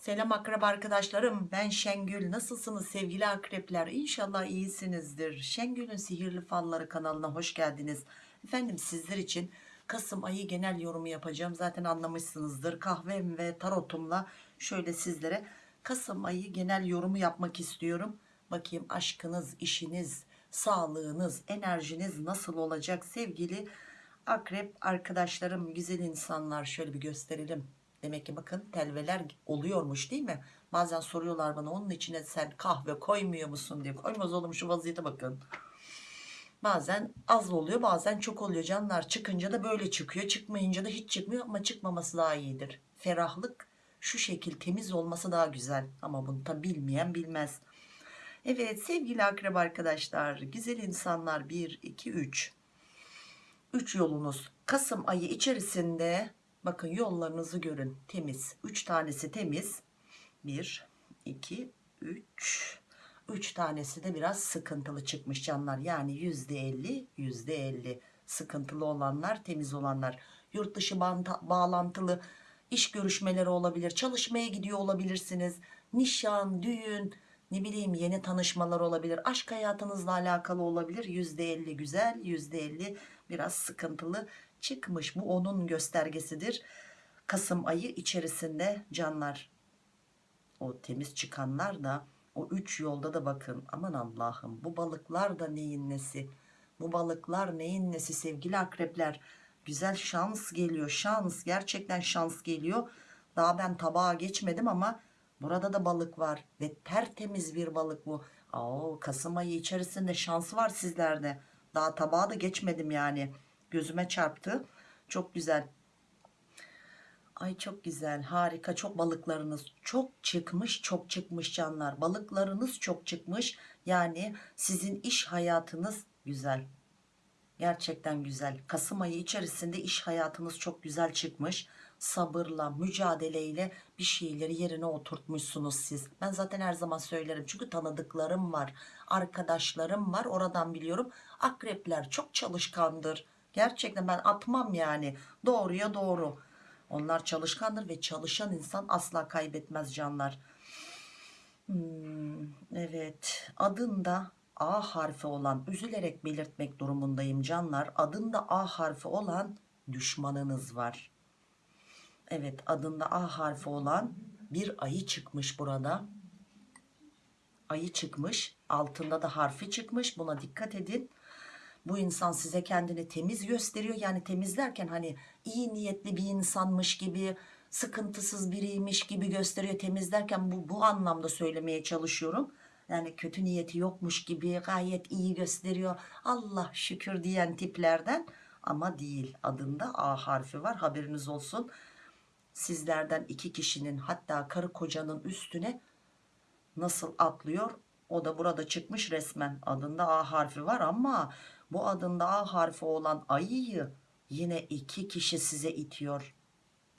Selam akrep arkadaşlarım ben Şengül. Nasılsınız sevgili akrepler? İnşallah iyisinizdir. Şengül'ün sihirli falları kanalına hoş geldiniz. Efendim sizler için Kasım ayı genel yorumu yapacağım. Zaten anlamışsınızdır. Kahvem ve tarotumla şöyle sizlere Kasım ayı genel yorumu yapmak istiyorum. Bakayım aşkınız işiniz sağlığınız enerjiniz nasıl olacak sevgili akrep arkadaşlarım güzel insanlar? Şöyle bir gösterelim Demek ki bakın telveler oluyormuş değil mi? Bazen soruyorlar bana onun içine sen kahve koymuyor musun diye. Koymaz oğlum şu vaziyete bakın. Bazen az oluyor bazen çok oluyor canlar. Çıkınca da böyle çıkıyor. Çıkmayınca da hiç çıkmıyor ama çıkmaması daha iyidir. Ferahlık şu şekil temiz olması daha güzel. Ama bunu da bilmeyen bilmez. Evet sevgili akrep arkadaşlar. Güzel insanlar 1, 2, 3. 3 yolunuz. Kasım ayı içerisinde Bakın yollarınızı görün. Temiz. 3 tanesi temiz. 1, 2, 3. 3 tanesi de biraz sıkıntılı çıkmış canlar. Yani %50, %50 sıkıntılı olanlar, temiz olanlar. Yurt dışı bağlantılı iş görüşmeleri olabilir. Çalışmaya gidiyor olabilirsiniz. Nişan, düğün, ne bileyim yeni tanışmalar olabilir. Aşk hayatınızla alakalı olabilir. %50 güzel, %50 biraz sıkıntılı çıkmış. Bu onun göstergesidir. Kasım ayı içerisinde canlar o temiz çıkanlar da o üç yolda da bakın aman Allah'ım bu balıklar da neyin nesi? Bu balıklar neyin nesi sevgili akrepler? Güzel şans geliyor şans gerçekten şans geliyor. Daha ben tabağa geçmedim ama burada da balık var ve tertemiz bir balık bu. Oo, Kasım ayı içerisinde şans var sizlerde. Daha tabağa da geçmedim yani gözüme çarptı. Çok güzel. Ay çok güzel harika. Çok balıklarınız çok çıkmış çok çıkmış canlar. Balıklarınız çok çıkmış. Yani sizin iş hayatınız güzel. Gerçekten güzel. Kasım ayı içerisinde iş hayatınız çok güzel çıkmış. Sabırla mücadeleyle bir şeyleri yerine oturtmuşsunuz siz. Ben zaten her zaman söylerim çünkü tanıdıklarım var arkadaşlarım var. Oradan biliyorum. Akrepler çok çalışkandır Gerçekten ben atmam yani. Doğruya doğru. Onlar çalışkandır ve çalışan insan asla kaybetmez canlar. Hmm, evet. Adında A harfi olan üzülerek belirtmek durumundayım canlar. Adında A harfi olan düşmanınız var. Evet adında A harfi olan bir ayı çıkmış burada. Ayı çıkmış. Altında da harfi çıkmış. Buna dikkat edin bu insan size kendini temiz gösteriyor. Yani temizlerken hani iyi niyetli bir insanmış gibi sıkıntısız biriymiş gibi gösteriyor. Temizlerken bu, bu anlamda söylemeye çalışıyorum. Yani kötü niyeti yokmuş gibi gayet iyi gösteriyor. Allah şükür diyen tiplerden ama değil. Adında A harfi var. Haberiniz olsun. Sizlerden iki kişinin hatta karı kocanın üstüne nasıl atlıyor? O da burada çıkmış resmen. Adında A harfi var ama bu adında A harfi olan ayıyı yine iki kişi size itiyor.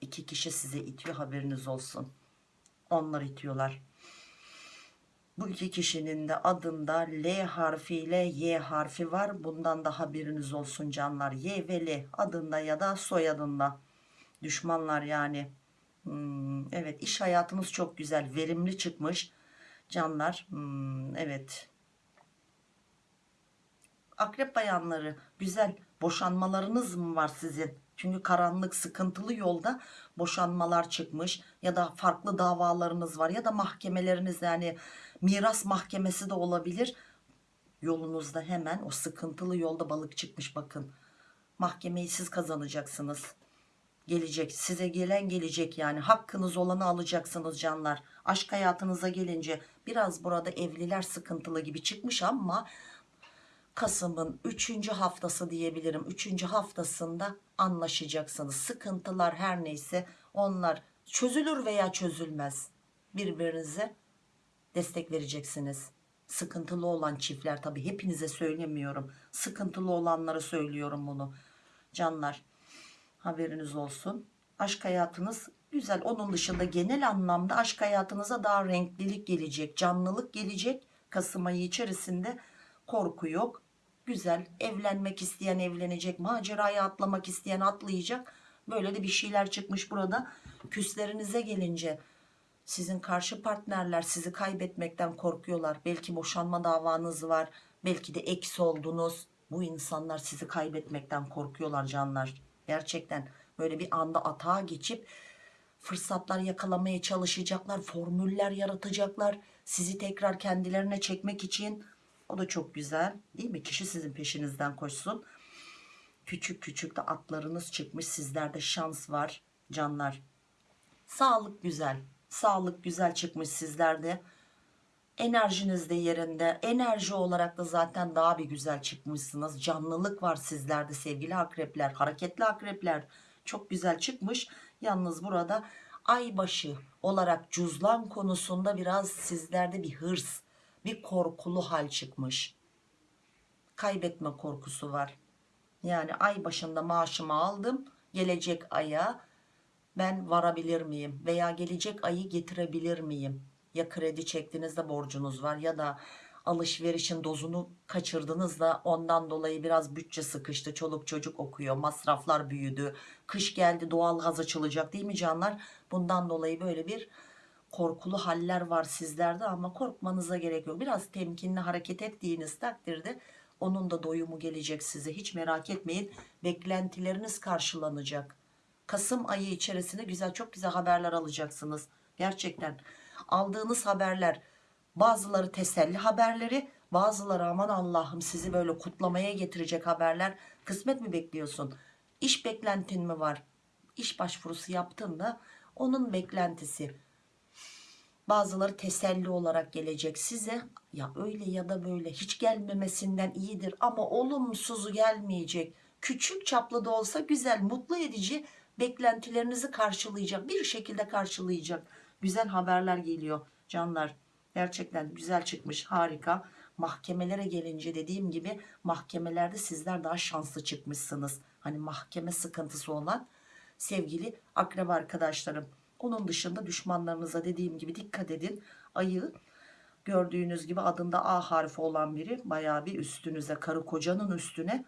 İki kişi size itiyor haberiniz olsun. Onlar itiyorlar. Bu iki kişinin de adında L harfiyle Y harfi var. Bundan da haberiniz olsun canlar. Y ve L adında ya da soyadında. Düşmanlar yani. Hmm, evet iş hayatınız çok güzel. Verimli çıkmış. Canlar. Hmm, evet akrep bayanları güzel boşanmalarınız mı var sizin? Çünkü karanlık sıkıntılı yolda boşanmalar çıkmış ya da farklı davalarınız var ya da mahkemeleriniz yani miras mahkemesi de olabilir. Yolunuzda hemen o sıkıntılı yolda balık çıkmış bakın. Mahkemeyi siz kazanacaksınız. Gelecek size gelen gelecek yani hakkınız olanı alacaksınız canlar. Aşk hayatınıza gelince biraz burada evliler sıkıntılı gibi çıkmış ama Kasım'ın 3. haftası diyebilirim. 3. haftasında anlaşacaksınız. Sıkıntılar her neyse onlar çözülür veya çözülmez. Birbirinize destek vereceksiniz. Sıkıntılı olan çiftler tabi hepinize söylemiyorum. Sıkıntılı olanlara söylüyorum bunu. Canlar haberiniz olsun. Aşk hayatınız güzel. Onun dışında genel anlamda aşk hayatınıza daha renklilik gelecek. Canlılık gelecek. Kasım ayı içerisinde korku yok güzel evlenmek isteyen evlenecek macerayı atlamak isteyen atlayacak böyle de bir şeyler çıkmış burada küslerinize gelince Sizin karşı partnerler sizi kaybetmekten korkuyorlar. Belki boşanma davanız var. Belki de eks oldunuz. Bu insanlar sizi kaybetmekten korkuyorlar canlar. Gerçekten böyle bir anda atağa geçip fırsatlar yakalamaya çalışacaklar. Formüller yaratacaklar. Sizi tekrar kendilerine çekmek için. O da çok güzel değil mi? Kişi sizin peşinizden koşsun. Küçük küçük de atlarınız çıkmış. Sizlerde şans var canlar. Sağlık güzel. Sağlık güzel çıkmış sizlerde. Enerjiniz de yerinde. Enerji olarak da zaten daha bir güzel çıkmışsınız. Canlılık var sizlerde sevgili akrepler. Hareketli akrepler. Çok güzel çıkmış. Yalnız burada aybaşı olarak cüzlan konusunda biraz sizlerde bir hırs, bir korkulu hal çıkmış. Kaybetme korkusu var. Yani ay başında maaşımı aldım. Gelecek aya ben varabilir miyim? Veya gelecek ayı getirebilir miyim? Ya kredi çektiğinizde borcunuz var ya da alışverişin dozunu kaçırdınız da ondan dolayı biraz bütçe sıkıştı. Çoluk çocuk okuyor. Masraflar büyüdü. Kış geldi doğal gaz açılacak değil mi canlar? Bundan dolayı böyle bir korkulu haller var sizlerde ama korkmanıza gerek yok. Biraz temkinli hareket ettiğiniz takdirde onun da doyumu gelecek size. Hiç merak etmeyin. Beklentileriniz karşılanacak. Kasım ayı içerisinde güzel çok güzel haberler alacaksınız. Gerçekten aldığınız haberler bazıları teselli haberleri bazıları aman Allah'ım sizi böyle kutlamaya getirecek haberler. Kısmet mi bekliyorsun? İş beklentin mi var? İş başvurusu yaptın da onun beklentisi. Bazıları teselli olarak gelecek size. Ya öyle ya da böyle hiç gelmemesinden iyidir ama olumsuzu gelmeyecek. Küçük çaplı da olsa güzel, mutlu edici beklentilerinizi karşılayacak. Bir şekilde karşılayacak. Güzel haberler geliyor canlar. Gerçekten güzel çıkmış, harika. Mahkemelere gelince dediğim gibi mahkemelerde sizler daha şanslı çıkmışsınız. Hani mahkeme sıkıntısı olan sevgili akrep arkadaşlarım. Onun dışında düşmanlarınıza dediğim gibi dikkat edin. Ayı gördüğünüz gibi adında A harfi olan biri bayağı bir üstünüze karı kocanın üstüne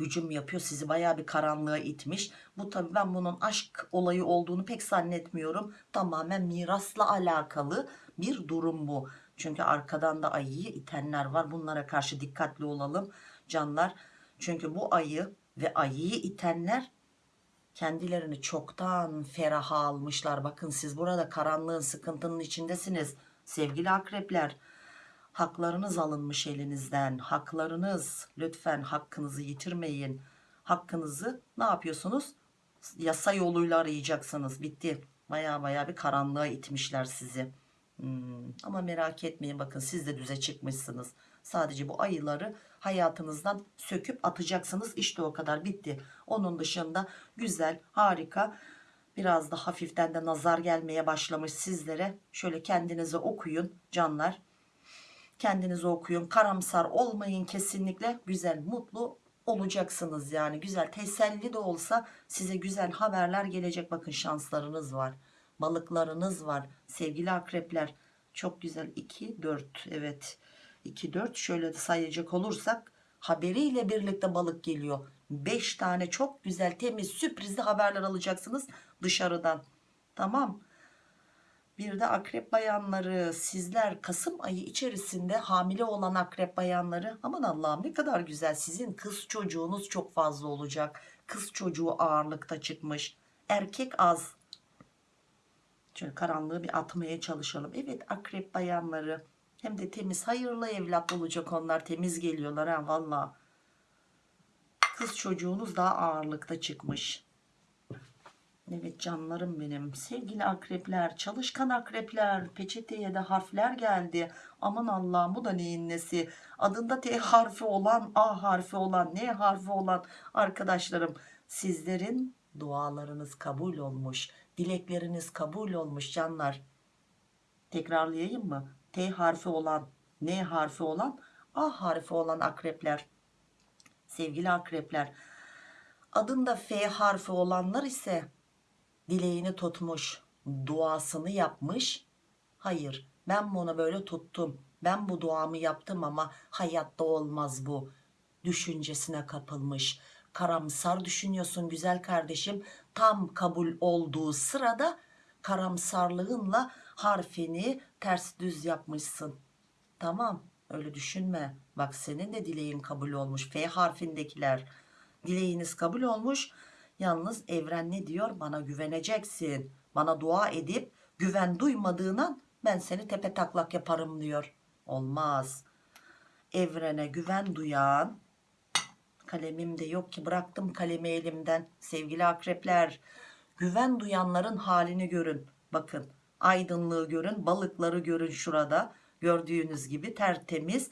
hücum yapıyor. Sizi bayağı bir karanlığa itmiş. Bu tabi ben bunun aşk olayı olduğunu pek zannetmiyorum. Tamamen mirasla alakalı bir durum bu. Çünkü arkadan da ayıyı itenler var. Bunlara karşı dikkatli olalım canlar. Çünkü bu ayı ve ayıyı itenler kendilerini çoktan feraha almışlar. Bakın siz burada karanlığın sıkıntının içindesiniz. Sevgili akrepler haklarınız alınmış elinizden. Haklarınız lütfen hakkınızı yitirmeyin. Hakkınızı ne yapıyorsunuz? Yasa yoluyla arayacaksınız. Bitti. Baya baya bir karanlığa itmişler sizi. Hmm, Ama merak etmeyin bakın siz de düze çıkmışsınız. Sadece bu ayıları hayatınızdan söküp atacaksınız. İşte o kadar bitti. Onun dışında güzel, harika. Biraz da hafiften de nazar gelmeye başlamış sizlere. Şöyle kendinize okuyun canlar. Kendinize okuyun. Karamsar olmayın kesinlikle. Güzel, mutlu olacaksınız yani. Güzel, teselli de olsa size güzel haberler gelecek. Bakın şanslarınız var. Balıklarınız var. Sevgili akrepler. Çok güzel. 2, 4. Evet. 2, 4. Şöyle de sayacak olursak haberiyle birlikte balık geliyor. 5 tane çok güzel, temiz, sürprizli haberler alacaksınız dışarıdan. Tamam. Bir de akrep bayanları sizler Kasım ayı içerisinde hamile olan akrep bayanları aman Allah'ım ne kadar güzel sizin kız çocuğunuz çok fazla olacak. Kız çocuğu ağırlıkta çıkmış. Erkek az. Şöyle karanlığı bir atmaya çalışalım. Evet akrep bayanları hem de temiz hayırlı evlat olacak onlar temiz geliyorlar ha valla. Kız çocuğunuz daha ağırlıkta çıkmış. Evet canlarım benim. Sevgili akrepler, çalışkan akrepler, peçeteye de harfler geldi. Aman Allah'ım bu da neyin nesi? Adında T harfi olan, A harfi olan, N harfi olan arkadaşlarım. Sizlerin dualarınız kabul olmuş. Dilekleriniz kabul olmuş canlar. Tekrarlayayım mı? T harfi olan, N harfi olan, A harfi olan akrepler. Sevgili akrepler. Adında F harfi olanlar ise dileğini tutmuş, duasını yapmış. Hayır, ben bunu böyle tuttum. Ben bu duamı yaptım ama hayatta olmaz bu. Düşüncesine kapılmış. Karamsar düşünüyorsun güzel kardeşim. Tam kabul olduğu sırada karamsarlığınla harfini ters düz yapmışsın. Tamam öyle düşünme. Bak senin de dileğin kabul olmuş. F harfindekiler dileğiniz kabul olmuş. Yalnız evren ne diyor? Bana güveneceksin. Bana dua edip güven duymadığından ben seni tepe taklak yaparım diyor. Olmaz. Evrene güven duyan kalemim de yok ki bıraktım kalemi elimden. Sevgili akrepler güven duyanların halini görün. Bakın aydınlığı görün balıkları görün şurada. Gördüğünüz gibi tertemiz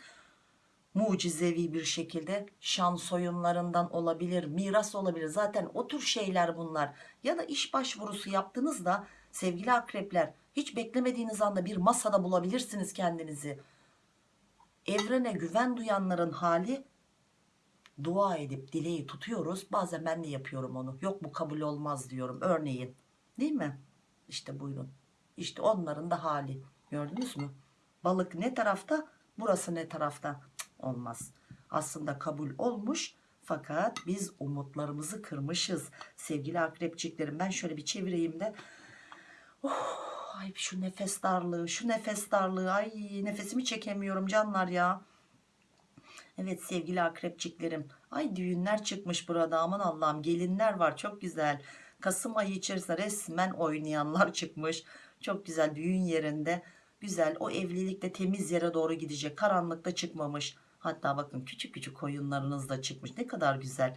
mucizevi bir şekilde şans oyunlarından olabilir, miras olabilir. Zaten o tür şeyler bunlar. Ya da iş başvurusu yaptığınızda sevgili akrepler hiç beklemediğiniz anda bir masada bulabilirsiniz kendinizi. Evrene güven duyanların hali dua edip dileği tutuyoruz. Bazen ben de yapıyorum onu. Yok bu kabul olmaz diyorum. Örneğin. Değil mi? İşte buyurun. İşte onların da hali. Gördünüz mü? Balık ne tarafta? Burası ne tarafta? Cık, olmaz. Aslında kabul olmuş. Fakat biz umutlarımızı kırmışız. Sevgili akrepçiklerim ben şöyle bir çevireyim de. Oh, ay şu nefes darlığı, şu nefes darlığı. Ay nefesimi çekemiyorum canlar ya. Evet sevgili akrepçiklerim. Ay düğünler çıkmış burada aman Allah'ım gelinler var çok güzel. Kasım ayı içerisinde resmen oynayanlar çıkmış. Çok güzel düğün yerinde. Güzel o evlilikte temiz yere doğru gidecek. Karanlıkta çıkmamış. Hatta bakın küçük küçük oyunlarınız da çıkmış. Ne kadar güzel.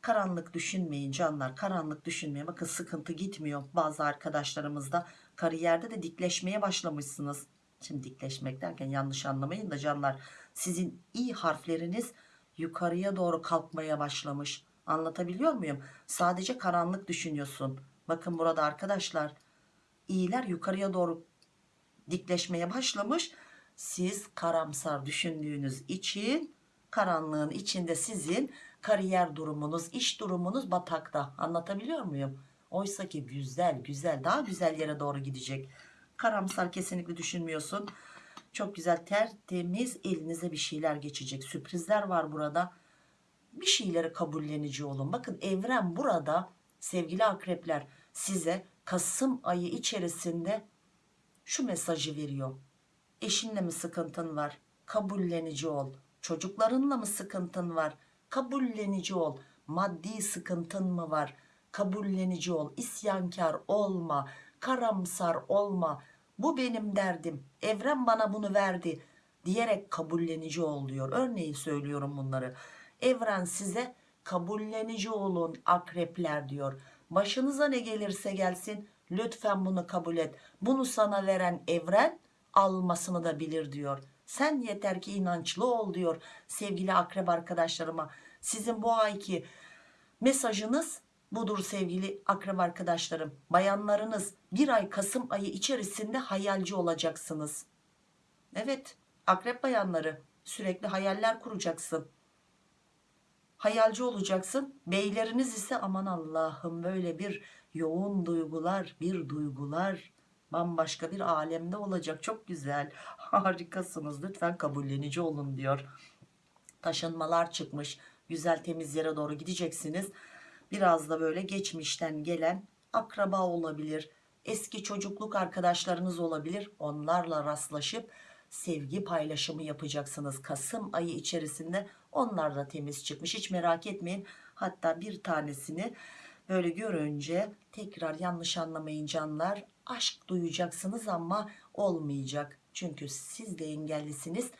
Karanlık düşünmeyin canlar. Karanlık düşünmeyin. Bakın sıkıntı gitmiyor. Bazı arkadaşlarımızda kariyerde de dikleşmeye başlamışsınız. Şimdi dikleşmek derken yanlış anlamayın da canlar. Sizin iyi harfleriniz yukarıya doğru kalkmaya başlamış. Anlatabiliyor muyum? Sadece karanlık düşünüyorsun. Bakın burada arkadaşlar. iyiler yukarıya doğru dikleşmeye başlamış. Siz karamsar düşündüğünüz için karanlığın içinde sizin kariyer durumunuz, iş durumunuz batakta. Anlatabiliyor muyum? Oysa ki güzel güzel daha güzel yere doğru gidecek. Karamsar kesinlikle düşünmüyorsun. Çok güzel tertemiz elinize bir şeyler geçecek. Sürprizler var burada. Bir şeyleri kabullenici olun. Bakın evren burada sevgili akrepler size Kasım ayı içerisinde şu mesajı veriyor. Eşinle mi sıkıntın var? Kabullenici ol. Çocuklarınla mı sıkıntın var? Kabullenici ol. Maddi sıkıntın mı var? Kabullenici ol. İsyankar olma. Karamsar olma. Bu benim derdim. Evren bana bunu verdi diyerek kabullenici ol diyor. Örneğin söylüyorum bunları. Evren size kabullenici olun akrepler diyor. Başınıza ne gelirse gelsin lütfen bunu kabul et. Bunu sana veren evren almasını da bilir diyor. Sen yeter ki inançlı ol diyor sevgili akrep arkadaşlarıma. Sizin bu ayki mesajınız budur sevgili akrep arkadaşlarım. Bayanlarınız bir ay Kasım ayı içerisinde hayalci olacaksınız. Evet akrep bayanları sürekli hayaller kuracaksın. Hayalci olacaksın. Beyleriniz ise aman Allah'ım böyle bir yoğun duygular, bir duygular bambaşka bir alemde olacak. Çok güzel. Harikasınız. Lütfen kabullenici olun diyor. Taşınmalar çıkmış. Güzel temiz yere doğru gideceksiniz. Biraz da böyle geçmişten gelen akraba olabilir. Eski çocukluk arkadaşlarınız olabilir. Onlarla rastlaşıp sevgi paylaşımı yapacaksınız. Kasım ayı içerisinde onlar da temiz çıkmış. Hiç merak etmeyin. Hatta bir tanesini böyle görünce tekrar yanlış anlamayın canlar. Aşk duyacaksınız ama olmayacak. Çünkü siz de engellisiniz.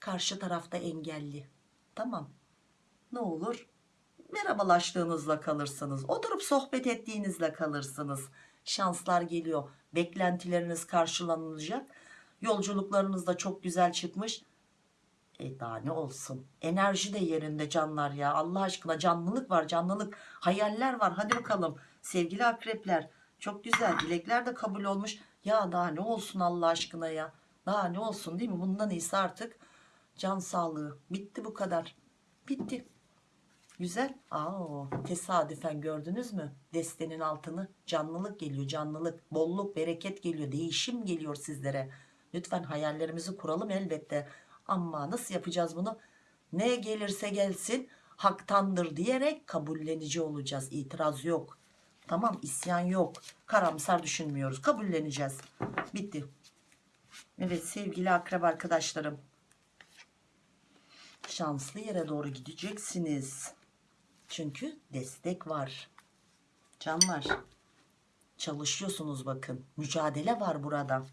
Karşı tarafta engelli. Tamam. Ne olur? Merhabalaştığınızla kalırsınız. Oturup sohbet ettiğinizle kalırsınız. Şanslar geliyor. Beklentileriniz karşılanacak. Yolculuklarınız da çok güzel çıkmış. E daha ne olsun. Enerji de yerinde canlar ya. Allah aşkına canlılık var canlılık. Hayaller var. Hadi bakalım. Sevgili akrepler. Çok güzel. Dilekler de kabul olmuş. Ya daha ne olsun Allah aşkına ya. Daha ne olsun değil mi? Bundan iyisi artık can sağlığı. Bitti bu kadar. Bitti. Güzel. Aa, tesadüfen gördünüz mü? Destenin altını canlılık geliyor canlılık. Bolluk bereket geliyor. Değişim geliyor sizlere. Lütfen hayallerimizi kuralım elbette. Ama nasıl yapacağız bunu? Ne gelirse gelsin haktandır diyerek kabullenici olacağız. İtiraz yok. Tamam isyan yok. Karamsar düşünmüyoruz. Kabulleneceğiz. Bitti. Evet sevgili akrep arkadaşlarım. Şanslı yere doğru gideceksiniz. Çünkü destek var. Canlar. Çalışıyorsunuz bakın. Mücadele var burada.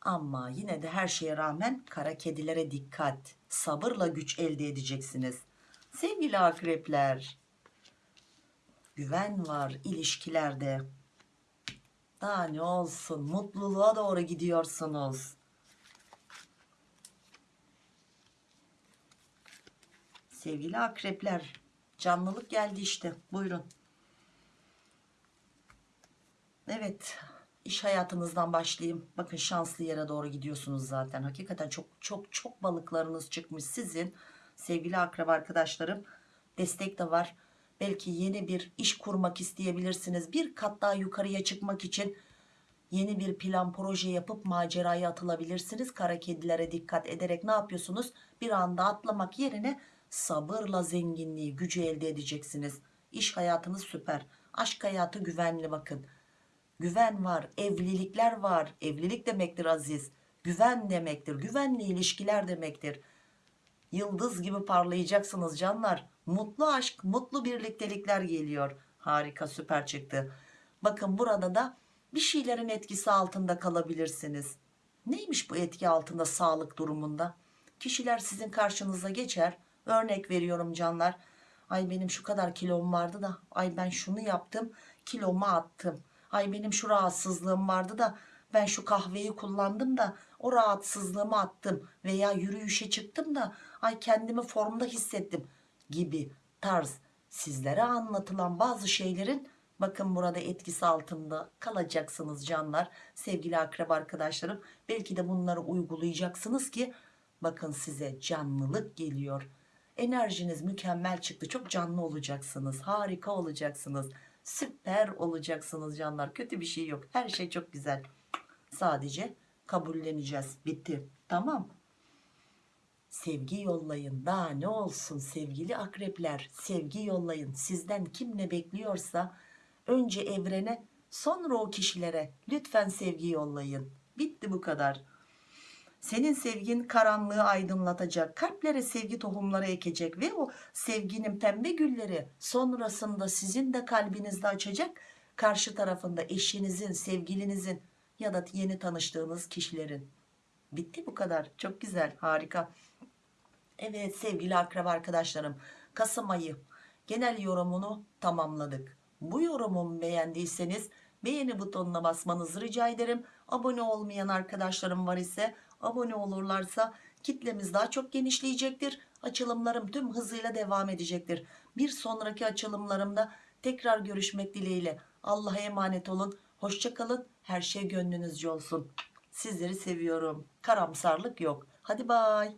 Ama yine de her şeye rağmen kara kedilere dikkat. Sabırla güç elde edeceksiniz. Sevgili akrepler. Güven var ilişkilerde. Daha ne olsun mutluluğa doğru gidiyorsunuz. Sevgili akrepler canlılık geldi işte buyurun. Evet iş hayatınızdan başlayayım. Bakın şanslı yere doğru gidiyorsunuz zaten. Hakikaten çok çok çok balıklarınız çıkmış sizin. Sevgili akrep arkadaşlarım destek de var. Belki yeni bir iş kurmak isteyebilirsiniz. Bir kat daha yukarıya çıkmak için yeni bir plan proje yapıp maceraya atılabilirsiniz. Kara kedilere dikkat ederek ne yapıyorsunuz? Bir anda atlamak yerine sabırla zenginliği, gücü elde edeceksiniz. İş hayatınız süper. Aşk hayatı güvenli bakın. Güven var, evlilikler var. Evlilik demektir aziz. Güven demektir. Güvenli ilişkiler demektir. Yıldız gibi parlayacaksınız canlar. Mutlu aşk, mutlu birliktelikler geliyor. Harika, süper çıktı. Bakın burada da bir şeylerin etkisi altında kalabilirsiniz. Neymiş bu etki altında sağlık durumunda? Kişiler sizin karşınıza geçer. Örnek veriyorum canlar. Ay benim şu kadar kilom vardı da ay ben şunu yaptım kilomu attım. Ay benim şu rahatsızlığım vardı da ben şu kahveyi kullandım da o rahatsızlığımı attım veya yürüyüşe çıktım da ay kendimi formda hissettim gibi tarz sizlere anlatılan bazı şeylerin bakın burada etkisi altında kalacaksınız canlar sevgili akrep arkadaşlarım belki de bunları uygulayacaksınız ki bakın size canlılık geliyor enerjiniz mükemmel çıktı. Çok canlı olacaksınız. Harika olacaksınız. Süper olacaksınız canlar. Kötü bir şey yok. Her şey çok güzel. Sadece kabulleneceğiz. Bitti. Tamam. Sevgi yollayın. Daha ne olsun sevgili akrepler? Sevgi yollayın. Sizden kim ne bekliyorsa önce evrene sonra o kişilere lütfen sevgi yollayın. Bitti bu kadar senin sevgin karanlığı aydınlatacak kalplere sevgi tohumları ekecek ve o sevginin pembe gülleri sonrasında sizin de kalbinizde açacak karşı tarafında eşinizin sevgilinizin ya da yeni tanıştığınız kişilerin bitti bu kadar çok güzel harika Evet sevgili akraba arkadaşlarım Kasım ayı genel yorumunu tamamladık. Bu yorumu beğendiyseniz beğeni butonuna basmanızı rica ederim. Abone olmayan arkadaşlarım var ise abone olurlarsa kitlemiz daha çok genişleyecektir. Açılımlarım tüm hızıyla devam edecektir. Bir sonraki açılımlarımda tekrar görüşmek dileğiyle. Allah'a emanet olun. Hoşçakalın. Her şey gönlünüzce olsun. Sizleri seviyorum. Karamsarlık yok. Hadi bay.